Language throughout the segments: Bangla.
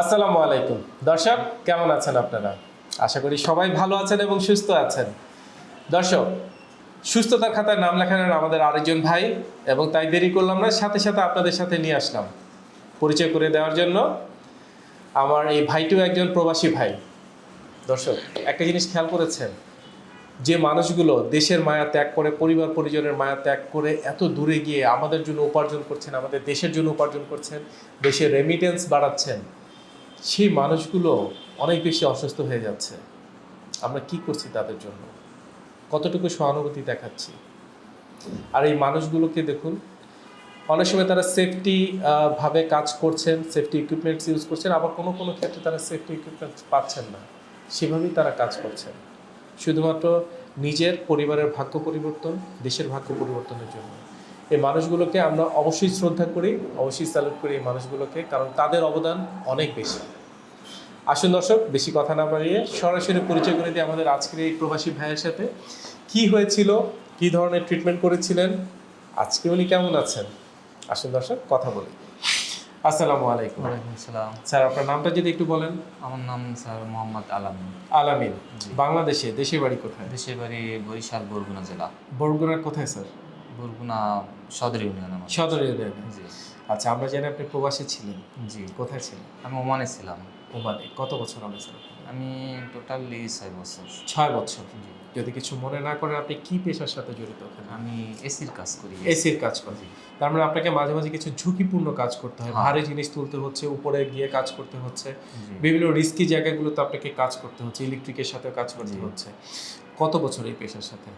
আসসালামু আলাইকুম। দর্শক, কেমন আছেন আপনারা? আশা করি সবাই ভালো আছেন এবং সুস্থ আছেন। দর্শক, সুস্থতার খাতায় নাম লেখানোর আমাদের আরেকজন ভাই এবং তাই দেরি করলাম না, সাথে সাথে আপনাদের সাথে নিয়ে আসলাম। পরিচয় করে দেওয়ার জন্য আমার এই ভাইটিও একজন প্রবাসী ভাই। দর্শক, একটা জিনিস খেয়াল করেছেন, যে মানুষগুলো দেশের মায়া ত্যাগ করে, পরিবার পরিজনের মায়া ত্যাগ করে এত দূরে গিয়ে আমাদের জন্য উপার্জন করছেন, আমাদের দেশের জন্য উপার্জন করছেন, দেশের রেমিটেন্স বাড়াচ্ছেন। সেই মানুষগুলো অনেক বেশি অসুস্থ হয়ে যাচ্ছে। আমরা কি করছি তাদের জন্য? কতটুকু সহানুভূতি দেখাচ্ছি? আর এই মানুষগুলোকে দেখুন, অনেক সময় তারা সেফটি ভাবে কাজ করছেন সেফটি ইকুইপমেন্টস ইউজ করছেন, আবার কোনো কোনো ক্ষেত্রে তারা সেফটি ইকুইপমেন্টস পাচ্ছেন না। সেভাবেই তারা কাজ করছেন। শুধুমাত্র নিজের পরিবারের ভাগ্য পরিবর্তন, দেশের ভাগ্য পরিবর্তনের জন্য। এই মানুষগুলোকে আমরা অবশ্যই শ্রদ্ধা করি, অবশ্যই স্যালুট করি এই মানুষগুলোকে, কারণ তাদের অবদান অনেক বেশি। আসুন দর্শক বেশি কথা না বাড়িয়ে সরাসরি পরিচয় করে দিই আমাদের আজকের এই প্রবাসী ভাইয়ের সাথে। কি হয়েছিল কি ধরনের ট্রিটমেন্ট করেছিলেন আজকে উনি কেমন আছেন? আসুন দর্শক কথা বলি। আসসালামু আলাইকুম। ওয়ালাইকুম আসসালাম। স্যার আপনার নামটা যদি একটু বলেন। আমার নাম স্যার মোহাম্মদ আলামিন। আলামিন বাংলাদেশে দেশের বাড়ি কোথায়? দেশের বাড়ি বরিশাল বরগুনা জেলা। বরগুনার কোথায় স্যার? বরগুনা সদর ইউনিয়ন আমার। সদর ইউনিয়নে। জি। আচ্ছা আমরা জানি আপনি প্রবাসী ছিলেন। জি। কোথায় ছিলেন? আমি ওমানে ছিলাম। ওমানে কত বছর হবে স্যার আমি টোটালি ছয় বছর। ছয় বছর? যদি কিছু মনে না করেন আপনি কি পেশার সাথে জড়িত আমি এসির কাজ করি। এসির কাজ করেন। তার মানে আপনাকে মাঝে মাঝে কিছু ঝুঁকিপূর্ণ কাজ করতে হয়। হ্যাঁ। ভারী জিনিস তুলতে হচ্ছে উপরে গিয়ে কাজ করতে হচ্ছে। বিভিন্ন রিস্কি জায়গাগুলোতে আপনাকে কাজ করতে হচ্ছে ইলেকট্রিকের সাথে কাজ করতে হচ্ছে। কত বছর এই পেশার সাথে?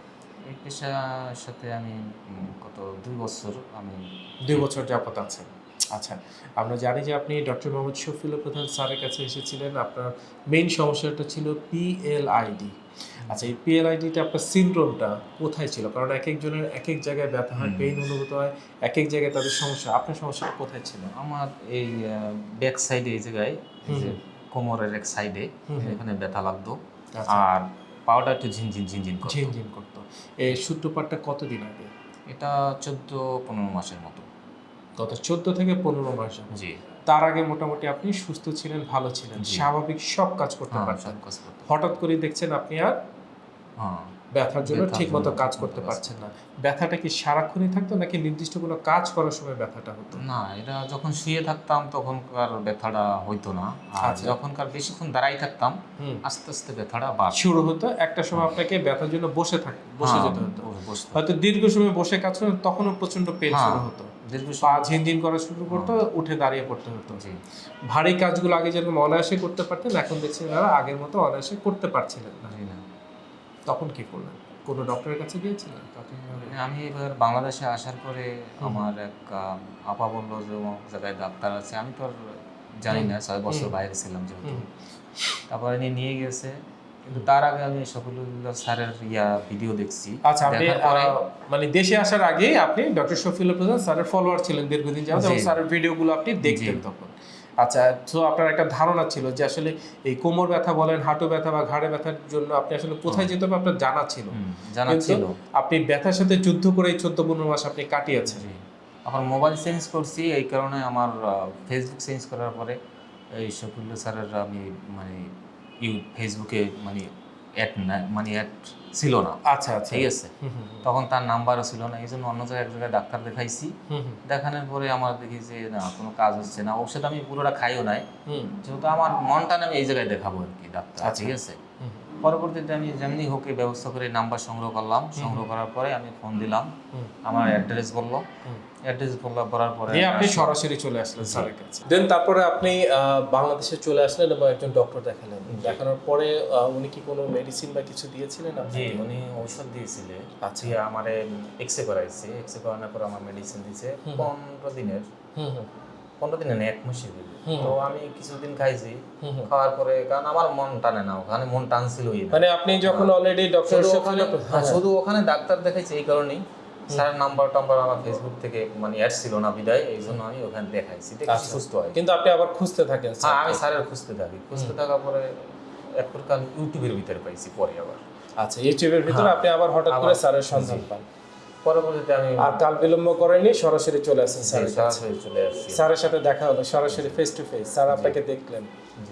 এই পেশার সাথে আমি গত দুই বছর আমি দুই বছর যাবত আছেন আচ্ছা আমরা জানি যে আপনি ডক্টর মোহাম্মদ শফিউল প্রধান স্যারের কাছে এসেছিলেন। আপনার মেইন সমস্যাটা ছিল পিএলআইডি আচ্ছা এই পিএলআইডিটা আপনার সিনড্রোমটা কোথায় ছিল? কারণ এক একজনের এক এক জায়গায় ব্যথা হয়। পেইন অনুভূত হয় এক এক জায়গায় তাদের সমস্যা। আপনার সমস্যাটা কোথায় ছিল? আমার এই ব্যাক সাইডে এই জায়গায় কোমরের এক সাইডে। এখানে ব্যথা লাগতো। আচ্ছা। আর পাওয়াটা একটু ঝিনঝিন ঝিনঝিন করতো। ঝিনঝিন করতো। এই সূত্রপাতটা কতদিন আগে? এটা চোদ্দ পনেরো মাসের মতো। গত চোদ্দ থেকে পনেরো মাস জি। তার আগে মোটামুটি আপনি সুস্থ ছিলেন ভালো ছিলেন। স্বাভাবিক সব কাজ করতে হ্যাঁ পারছেন হঠাৎ করে দেখছেন আপনি আর হ্যাঁ। ব্যথার জন্য ব্যথার ঠিক মতো কাজ করতে পারছেন না। ব্যথাটা কি সারাক্ষণই থাকতো নাকি নির্দিষ্ট কোনো কাজ করার সময় ব্যথাটা হতো? না এটা যখন শুয়ে থাকতাম তখনকার ব্যথাটা হইতো না। আর আচ্ছা। যখনকার বেশিক্ষণ দাঁড়াই থাকতাম আস্তে আস্তে ব্যথাটা বাড় শুরু হতো একটা সময় আপনাকে ব্যথার জন্য বসে থাক বসে হ্যাঁ, যেতে হতো। হয়তো দীর্ঘ সময় বসে কাজ করেন তখনও প্রচণ্ড পেন হ্যাঁ। শুরু হতো। দীর্ঘ পা ঝিনঝিন করা শুরু করতো উঠে দাঁড়িয়ে পড়তে হতো। ভারী কাজগুলো আগে যেরকম অনায়াসে করতে পারতেন এখন দেখছেন আগের মতো অনায়াসে করতে পারছিলেন না। তখন কি করলেন? কোনো ডক্টরের কাছে গিয়েছিলেন? আমি এবার বাংলাদেশে আসার পরে আমার এক আপা বলল যে জায়গায় ডাক্তার আছে। আমি তো আর জানি না ছয় বছর বাইরে ছিলাম যেহেতু। তারপরে নিয়ে নিয়ে গেছে। কিন্তু তার আগে আমি সকলুল্লাহ স্যারের ইয়া ভিডিও দেখছি। আচ্ছা আপনি মানে দেশে আসার আগেই আপনি ডক্টর শফিউল প্রধান স্যারের ফলোয়ার ছিলেন দীর্ঘদিন যাবত এবং। স্যারের ভিডিওগুলো আপনি দেখতেন তখন। আচ্ছা তো আপনার একটা ধারণা ছিল যে আসলে এই কোমর ব্যথা বলেন হাঁটু ব্যথা বা ঘাড়ে ব্যথার জন্য আপনি আসলে কোথায় যেতে হবে আপনার জানা ছিল। জানা ছিল। আপনি ব্যথার সাথে যুদ্ধ করে এই চোদ্দ পনেরো মাস আপনি কাটিয়েছেন। আমার মোবাইল চেঞ্জ করছি এই কারণে আমার ফেসবুক চেঞ্জ করার পরে এই শফিউল্লাহ স্যারের আমি মানে ইউ ফেসবুকে মানে অ্যাড না মানে অ্যাড ছিল না। আচ্ছা আচ্ছা। ঠিক আছে? তখন তার নাম্বারও ছিল না এই জন্য অন্য জায়গায় এক জায়গায় ডাক্তার দেখাইছি। দেখানোর পরে আমার দেখি যে না কোনো কাজ হচ্ছে না। ওষুধ আমি পুরোটা খাইও নাই। হুম, যেহেতু আমার মনটা আমি এই জায়গায় দেখাবো আর কি ডাক্তার আচ্ছা। ঠিক আছে? পরবর্তীতে আমি যেমনি হোক এই ব্যবস্থা করে নাম্বার সংগ্রহ করলাম সংগ্রহ করার পরে আমি ফোন দিলাম। আমার অ্যাড্রেস বলল। অ্যাড্রেস বলল করার পরে আপনি সরাসরি চলে আসলেন স্যারের কাছে। দেন তারপরে আপনি বাংলাদেশে চলে আসলেন এবং একজন ডক্টর দেখালেন। দেখানোর পরে উনি কি কোনো মেডিসিন বা কিছু দিয়েছিলেন জি উনি ঔষধ দিয়েছিলেন আচ্ছা। আমার এক্সরে করাইছে। এক্সরে করানোর পর আমার মেডিসিন দিয়েছে। পনেরো দিনের। হুম হুম। পনেরো দিনে না এক মাসের দিবে তো আমি কিছুদিন খাইছি। খাওয়ার পরে কারণ আমার মন টানে না ওখানে মন টানছিলই না। মানে আপনি যখন অলরেডি ডক্টর শুধু ওখানে হ্যাঁ, শুধু ওখানে ডাক্তার দেখাইছে এই কারণেই। স্যারের নাম্বার টাম্বার আমার ফেসবুক থেকে মানে অ্যাড ছিল না বিদায় এই জন্য আমি ওখানে দেখাইছি দেখি আচ্ছা। সুস্থ হয়। কিন্তু আপনি আবার খুঁজতে থাকেন হ্যাঁ আমি স্যারের খুঁজতে থাকি। খুঁজতে থাকার পরে এক প্রকার ইউটিউবের ভিতরে পাইছি পরে আবার। আচ্ছা ইউটিউবের ভিতরে হ্যাঁ। আপনি আবার হঠাৎ করে স্যারের সন্ধান পান। পরবর্তীতে আমি আর কাল বিলম্ব করেনি সরাসরি চলে আসেন স্যারের সরাসরি চলে আসছি। স্যারের সাথে দেখা হলো সরাসরি ফেস টু ফেস স্যার আপনাকে দেখলেন।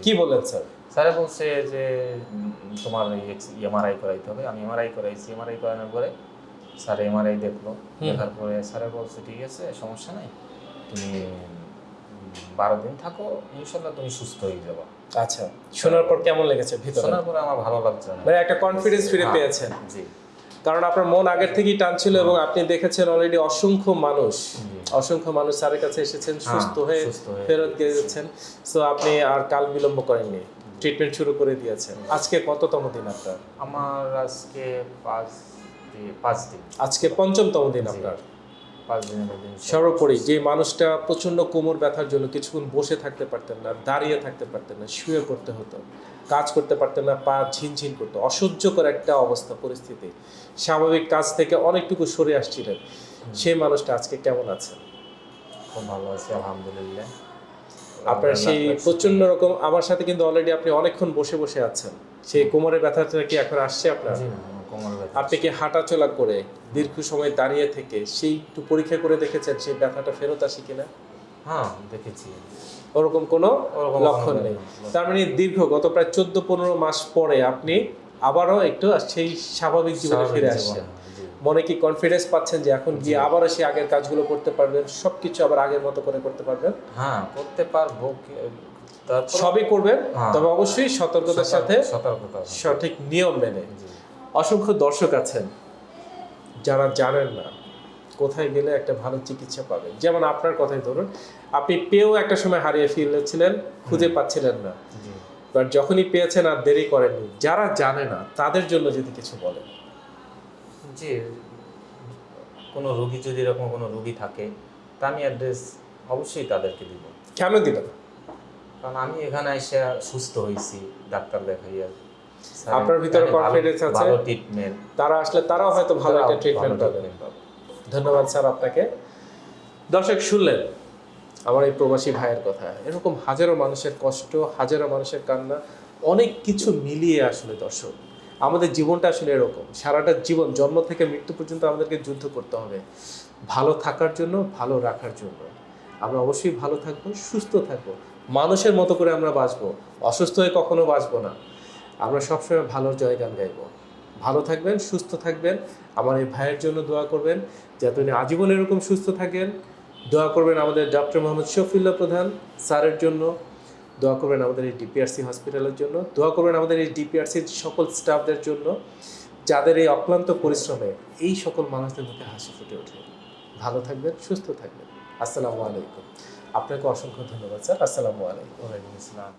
কি বললেন স্যার? স্যারে বলছে যে তোমার এমআরআই করাইতে হবে। আমি এমআরআই করাইছি। এমআরআই করানোর পরে স্যার এমআরআই দেখল। দেখার পরে স্যারে বলছে ঠিক আছে সমস্যা নাই। তুমি বারো দিন থাকো ইনশাল্লাহ তুমি সুস্থ হয়ে যাবে। আচ্ছা শোনার পর কেমন লেগেছে ভিতরে? শোনার পরে আমার ভালো লাগছে মানে একটা কনফিডেন্স ফিরে হ্যাঁ, পেয়েছেন। জি। কারণ আপনার মন আগের থেকেই টানছিল এবং আপনি দেখেছেন অলরেডি অসংখ্য মানুষ অসংখ্য মানুষ স্যারের কাছে এসেছেন হ্যাঁ, সুস্থ হয়ে ফেরত গিয়েছেন। সো আপনি আর কাল বিলম্ব করেননি ট্রিটমেন্ট শুরু করে দিয়েছেন। আজকে কততম দিন আপনার? আমার আজকে পাঁচ দিন পাঁচ দিন। আজকে পঞ্চমতম দিন আপনার। সর্বোপরি যে মানুষটা প্রচণ্ড কোমর ব্যথার জন্য কিছুক্ষণ বসে থাকতে পারতেন না দাঁড়িয়ে থাকতে পারতেন না শুয়ে করতে হতো কাজ করতে পারতেন না পা ঝিনঝিন করতো অসহ্যকর একটা অবস্থা পরিস্থিতি। স্বাভাবিক কাজ থেকে অনেকটুকু সরে আসছিলেন। সেই মানুষটা আজকে কেমন আছে? খুব ভালো আছি আলহামদুলিল্লাহ। আপনার সেই প্রচণ্ড রকম আমার সাথে কিন্তু অলরেডি আপনি অনেকক্ষণ বসে বসে আছেন। সেই কোমরের ব্যথাটা কি এখন আসছে আপনার? আপনি কি হাঁটাচলা করে দীর্ঘ সময় দাঁড়িয়ে থেকে সেই একটু পরীক্ষা করে দেখেছেন সেই ব্যথাটা ফেরত আসে কিনা? হ্যাঁ দেখেছি। ওরকম কোনো লক্ষণ নেই। তার মানে দীর্ঘ গত প্রায় চোদ্দ পনেরো মাস পরে আপনি আবারও একটু সেই স্বাভাবিক জীবনে ফিরে আসছেন মনে কি কনফিডেন্স পাচ্ছেন যে এখন গিয়ে আবারও সেই আগের কাজগুলো করতে পারবেন সবকিছু আবার আগের মতো করে করতে পারবেন? হ্যাঁ করতে পারব সবই করবেন? হ্যাঁ। তবে অবশ্যই সতর্কতার সাথে সতর্কতা সঠিক নিয়ম মেনে। অসংখ্য দর্শক আছেন যারা জানেন না কোথায় গেলে একটা ভালো চিকিৎসা পাবেন। যেমন আপনার কথাই ধরুন আপনি পেয়েও একটা সময় হারিয়ে ফেলেছিলেন খুঁজে পাচ্ছিলেন না। বাট যখনই পেয়েছেন আর দেরি করেননি যারা জানে না তাদের জন্য যদি কিছু বলেন। জি কোনো রুগী যদি এরকম কোনো রুগী থাকে তা আমি অ্যাড্রেস অবশ্যই তাদেরকে দিব। কেন দিলেন কারণ আমি এখানে এসে সুস্থ হয়েছি ডাক্তার দেখাইয়া। আপনার ভিতরে confidence আছে? ভালো ট্রিটমেন্ট তারা আসলে তারাও হয়তো ভালো একটা ট্রিটমেন্ট পাবে। ধন্যবাদ স্যার আপনাকে। দর্শক শুনলেন আমার এই প্রবাসী ভাইয়ের কথা। এরকম হাজারো মানুষের কষ্ট হাজারো মানুষের কান্না অনেক কিছু মিলিয়ে আসলে দর্শক। আমাদের জীবনটা আসলে এরকম। সারাটা জীবন জন্ম থেকে মৃত্যু পর্যন্ত আমাদেরকে যুদ্ধ করতে হবে। ভালো থাকার জন্য ভালো রাখার জন্য। আমরা অবশ্যই ভালো থাকব সুস্থ থাকব। মানুষের মতো করে আমরা বাঁচবো। অসুস্থ হয়ে কখনো বাঁচবো না। আমরা সবসময় ভালোর জয়গান গাইবো। ভালো থাকবেন, সুস্থ থাকবেন। আমার এই ভাইয়ের জন্য দোয়া করবেন যাতে উনি আজীবন এরকম সুস্থ থাকেন। দোয়া করবেন আমাদের ডক্টর মোহাম্মদ শফিউল্লাহ প্রধান স্যারের জন্য। দোয়া করবেন আমাদের এই ডিপিআরসি হসপিটালের জন্য। দোয়া করবেন আমাদের এই ডিপিআরসির সকল স্টাফদের জন্য যাদের এই অক্লান্ত পরিশ্রমে এই সকল মানুষদের মুখে হাসি ফুটে ওঠে। ভালো থাকবেন, সুস্থ থাকবেন। আসসালামু আলাইকুম। আপনাকে অসংখ্য ধন্যবাদ, স্যার। আসসালামু আলাইকুম। ওয়ালাইকুম আসসালাম।